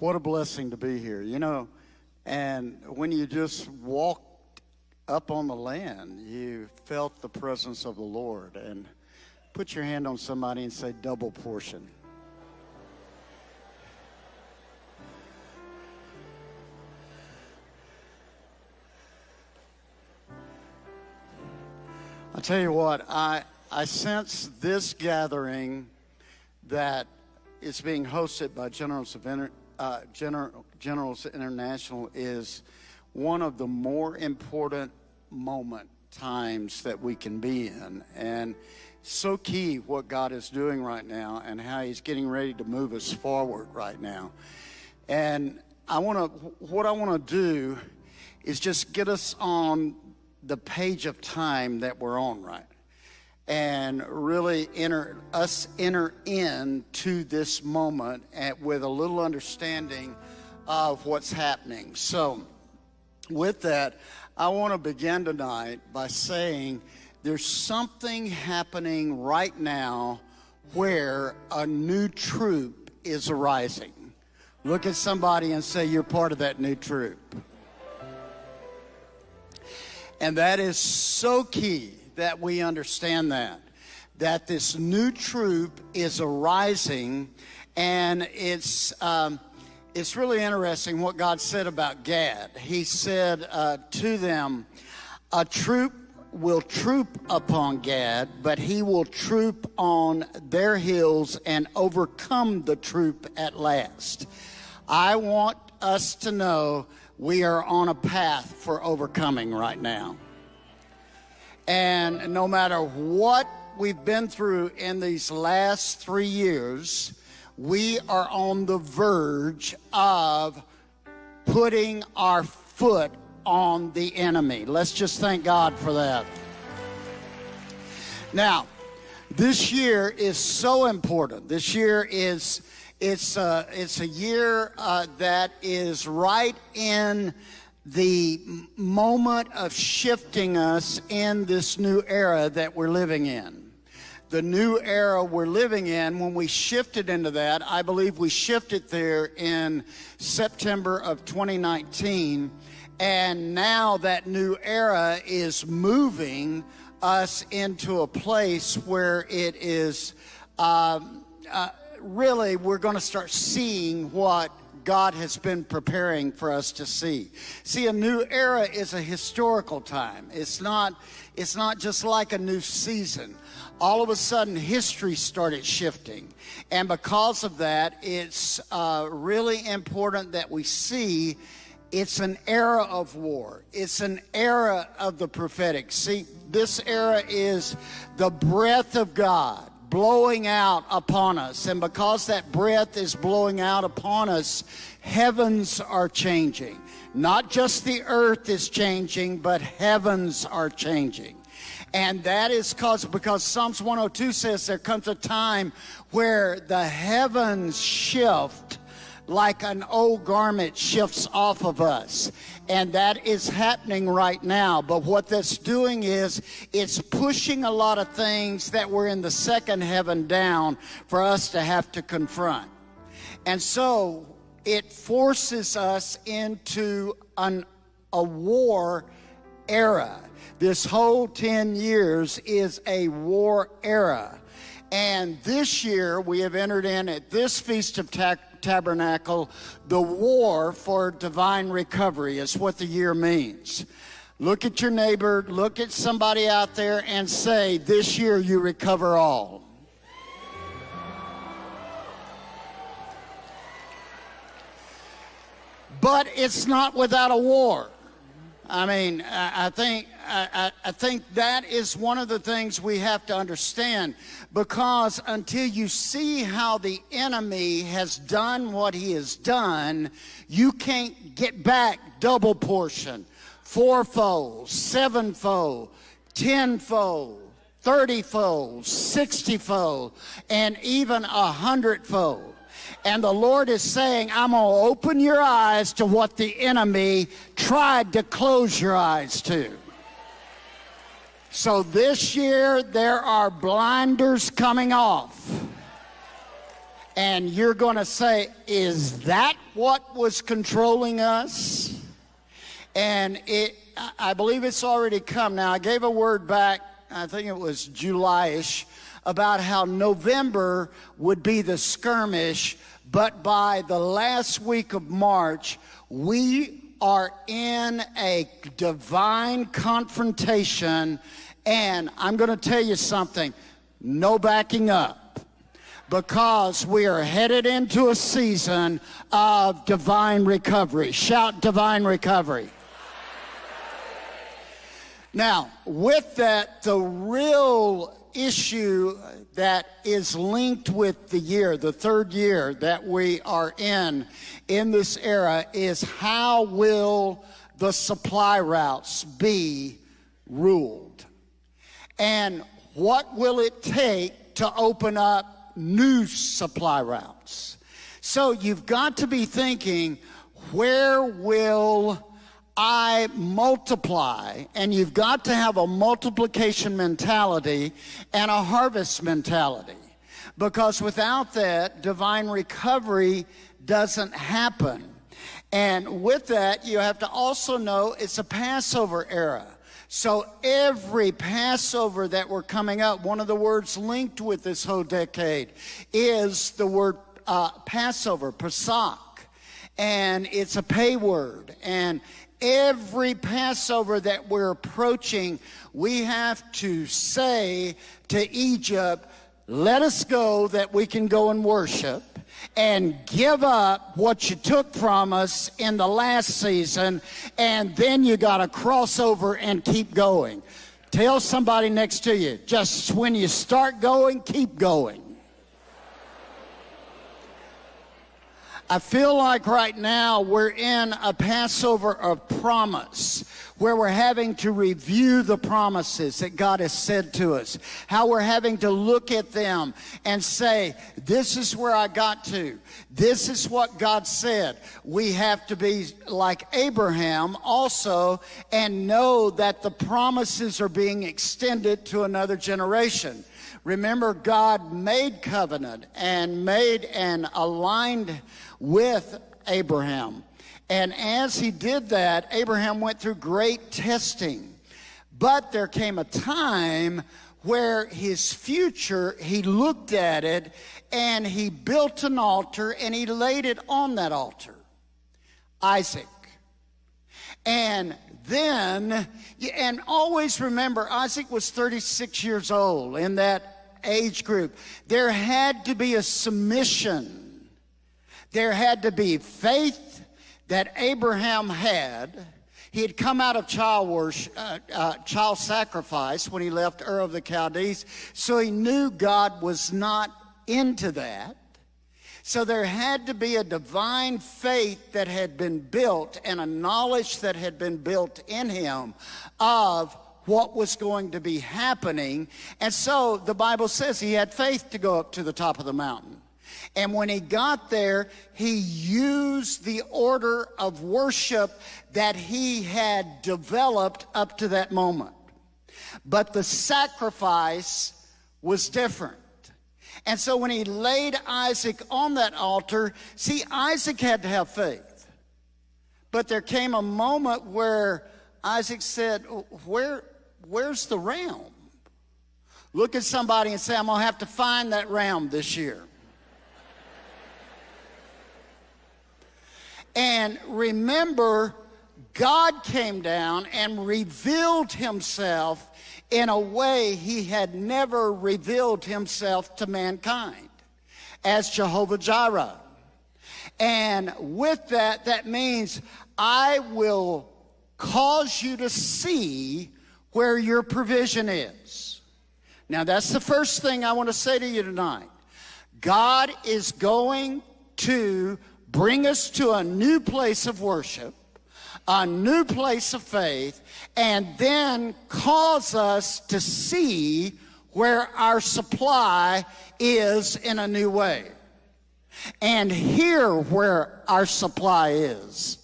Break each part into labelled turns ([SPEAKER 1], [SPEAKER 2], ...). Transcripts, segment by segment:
[SPEAKER 1] What a blessing to be here, you know. And when you just walked up on the land, you felt the presence of the Lord. And put your hand on somebody and say, double portion. I tell you what, I, I sense this gathering that is being hosted by Generals, of uh, General, Generals International is one of the more important moment times that we can be in. And so key what God is doing right now and how he's getting ready to move us forward right now. And I want to, what I want to do is just get us on the page of time that we're on right and really enter us enter into this moment at, with a little understanding of what's happening. So with that i want to begin tonight by saying there's something happening right now where a new troop is arising. Look at somebody and say you're part of that new troop. And that is so key that we understand that. That this new troop is arising, and it's, um, it's really interesting what God said about Gad. He said uh, to them, A troop will troop upon Gad, but he will troop on their hills and overcome the troop at last. I want us to know we are on a path for overcoming right now. And no matter what we've been through in these last three years, we are on the verge of putting our foot on the enemy. Let's just thank God for that. Now, this year is so important. This year is it's uh, it's a year uh, that is right in the moment of shifting us in this new era that we're living in. The new era we're living in, when we shifted into that, I believe we shifted there in September of 2019. And now that new era is moving us into a place where it is um, uh, really, we're going to start seeing what God has been preparing for us to see. See, a new era is a historical time. It's not, it's not just like a new season. All of a sudden, history started shifting. And because of that, it's uh, really important that we see it's an era of war. It's an era of the prophetic. See, this era is the breath of God blowing out upon us. And because that breath is blowing out upon us, heavens are changing. Not just the earth is changing, but heavens are changing. And that is cause, because Psalms 102 says there comes a time where the heavens shift like an old garment shifts off of us. And that is happening right now. But what that's doing is it's pushing a lot of things that were in the second heaven down for us to have to confront. And so it forces us into an, a war era. This whole 10 years is a war era. And this year we have entered in at this Feast of Tabernacle tabernacle, the war for divine recovery is what the year means. Look at your neighbor, look at somebody out there, and say, This year you recover all. But it's not without a war. I mean, I think I, I, think that is one of the things we have to understand because until you see how the enemy has done what he has done, you can't get back double portion, fourfold, sevenfold, tenfold, thirtyfold, sixtyfold, and even a hundredfold. And the Lord is saying, I'm going to open your eyes to what the enemy tried to close your eyes to. So this year, there are blinders coming off. And you're going to say, is that what was controlling us? And it, I believe it's already come. Now, I gave a word back, I think it was July-ish, about how November would be the skirmish, but by the last week of March, we are in a divine confrontation, and I'm going to tell you something no backing up because we are headed into a season of divine recovery. Shout divine recovery. Now, with that, the real issue that is linked with the year, the third year that we are in, in this era, is how will the supply routes be ruled? And what will it take to open up new supply routes? So you've got to be thinking, where will I multiply, and you've got to have a multiplication mentality and a harvest mentality. Because without that, divine recovery doesn't happen. And with that, you have to also know it's a Passover era. So every Passover that we're coming up, one of the words linked with this whole decade is the word uh, Passover, Pesach. And it's a pay word. And Every Passover that we're approaching, we have to say to Egypt, let us go that we can go and worship and give up what you took from us in the last season, and then you got to cross over and keep going. Tell somebody next to you, just when you start going, keep going. I feel like right now we're in a Passover of promise where we're having to review the promises that God has said to us, how we're having to look at them and say, this is where I got to. This is what God said. We have to be like Abraham also and know that the promises are being extended to another generation. Remember, God made covenant and made and aligned with Abraham. And as he did that, Abraham went through great testing. But there came a time where his future, he looked at it and he built an altar and he laid it on that altar. Isaac. And then, and always remember, Isaac was 36 years old in that age group. There had to be a submission there had to be faith that Abraham had. He had come out of child worship, uh, uh, child sacrifice when he left Ur of the Chaldees, so he knew God was not into that. So there had to be a divine faith that had been built and a knowledge that had been built in him of what was going to be happening. And so the Bible says he had faith to go up to the top of the mountain. And when he got there, he used the order of worship that he had developed up to that moment. But the sacrifice was different. And so when he laid Isaac on that altar, see, Isaac had to have faith. But there came a moment where Isaac said, Where, Where's the ram? Look at somebody and say, I'm going to have to find that ram this year. And remember, God came down and revealed himself in a way he had never revealed himself to mankind as Jehovah Jireh. And with that, that means I will cause you to see where your provision is. Now, that's the first thing I want to say to you tonight. God is going to bring us to a new place of worship, a new place of faith, and then cause us to see where our supply is in a new way. And hear where our supply is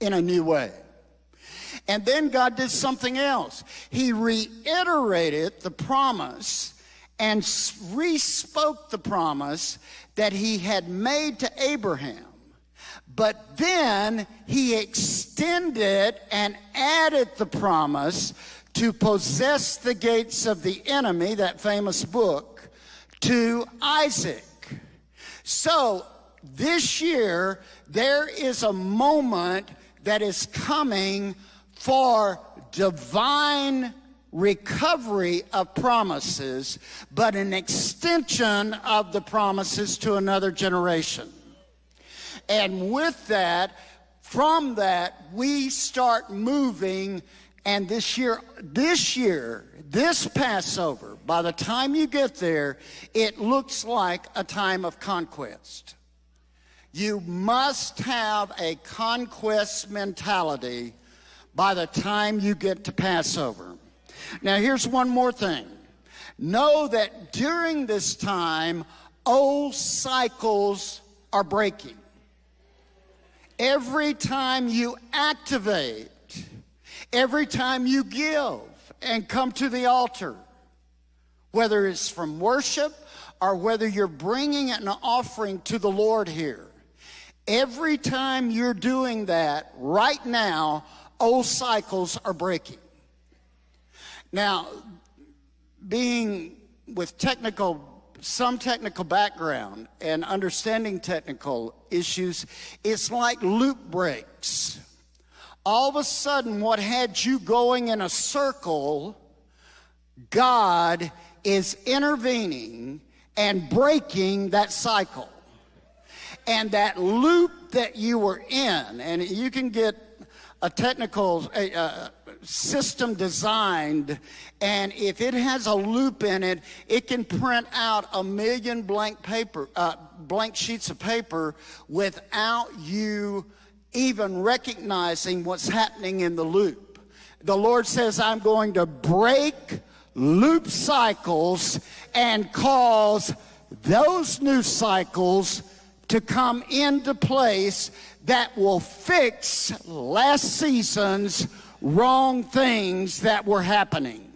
[SPEAKER 1] in a new way. And then God did something else. He reiterated the promise and re-spoke the promise that he had made to Abraham. But then he extended and added the promise to possess the gates of the enemy, that famous book, to Isaac. So this year, there is a moment that is coming for divine recovery of promises, but an extension of the promises to another generation. And with that, from that, we start moving. And this year, this year, this Passover, by the time you get there, it looks like a time of conquest. You must have a conquest mentality by the time you get to Passover. Now, here's one more thing. Know that during this time, old cycles are breaking. Every time you activate, every time you give and come to the altar, whether it's from worship or whether you're bringing an offering to the Lord here, every time you're doing that right now, old cycles are breaking. Now, being with technical, some technical background and understanding technical issues, it's like loop breaks. All of a sudden, what had you going in a circle, God is intervening and breaking that cycle. And that loop that you were in, and you can get a technical, a, system designed, and if it has a loop in it, it can print out a million blank paper, uh, blank sheets of paper without you even recognizing what's happening in the loop. The Lord says, I'm going to break loop cycles and cause those new cycles to come into place that will fix last season's wrong things that were happening.